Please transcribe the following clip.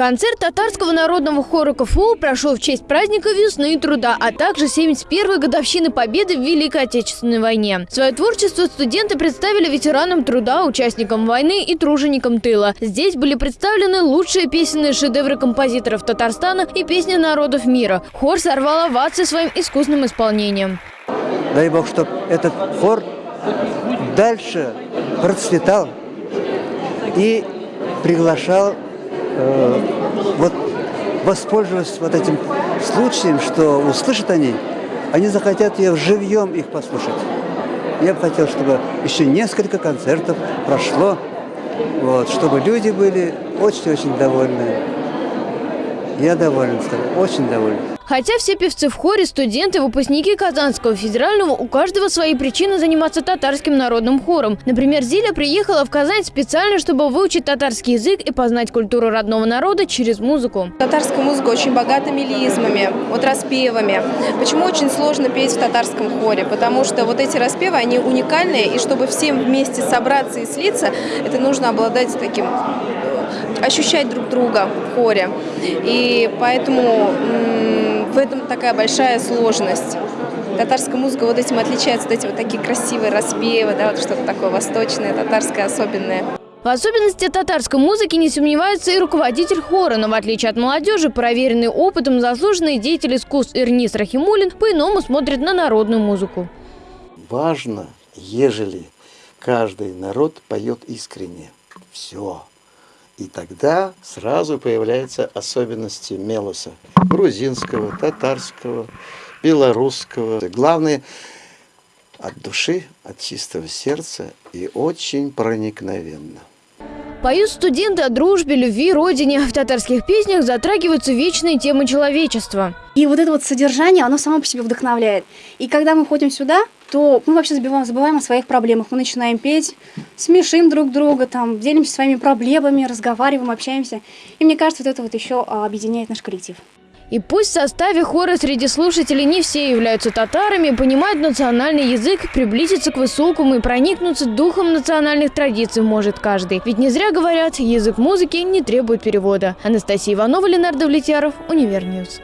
Концерт татарского народного хора КФУ прошел в честь праздника весны и труда, а также 71-й годовщины победы в Великой Отечественной войне. Свое творчество студенты представили ветеранам труда, участникам войны и труженикам тыла. Здесь были представлены лучшие песенные шедевры композиторов Татарстана и песни народов мира. Хор сорвал овации своим искусным исполнением. Дай Бог, чтобы этот хор дальше процветал и приглашал э, вот воспользоваться вот этим случаем, что услышат они, они захотят ее живьем их послушать. Я бы хотел, чтобы еще несколько концертов прошло, вот, чтобы люди были очень-очень довольны. Я доволен, очень доволен. Хотя все певцы в хоре, студенты, выпускники Казанского федерального, у каждого свои причины заниматься татарским народным хором. Например, Зиля приехала в Казань специально, чтобы выучить татарский язык и познать культуру родного народа через музыку. Татарская музыка очень богата мелизмами, вот распевами. Почему очень сложно петь в татарском хоре? Потому что вот эти распевы, они уникальные, и чтобы всем вместе собраться и слиться, это нужно обладать таким ощущать друг друга в хоре. И поэтому в этом такая большая сложность. Татарская музыка вот этим отличается, вот эти вот такие красивые распевы, да, вот что-то такое восточное, татарское особенное. В особенности татарской музыки не сомневается и руководитель хора, но в отличие от молодежи, проверенный опытом заслуженный деятель искусств Ирнис Рахимулин по-иному смотрит на народную музыку. Важно, ежели каждый народ поет искренне. Все. И тогда сразу появляются особенности мелоса. Грузинского, татарского, белорусского. Главное, от души, от чистого сердца и очень проникновенно. Поют студенты о дружбе, любви, родине. В татарских песнях затрагиваются вечные темы человечества. И вот это вот содержание, оно само по себе вдохновляет. И когда мы ходим сюда, то мы вообще забываем, забываем о своих проблемах. Мы начинаем петь, смешим друг друга, там, делимся своими проблемами, разговариваем, общаемся. И мне кажется, вот это вот еще а, объединяет наш коллектив. И пусть в составе хора среди слушателей не все являются татарами, понимают национальный язык, приблизиться к высокому и проникнуться духом национальных традиций может каждый. Ведь не зря говорят, язык музыки не требует перевода. Анастасия Иванова, Ленар Давлетьяров, UniverNews.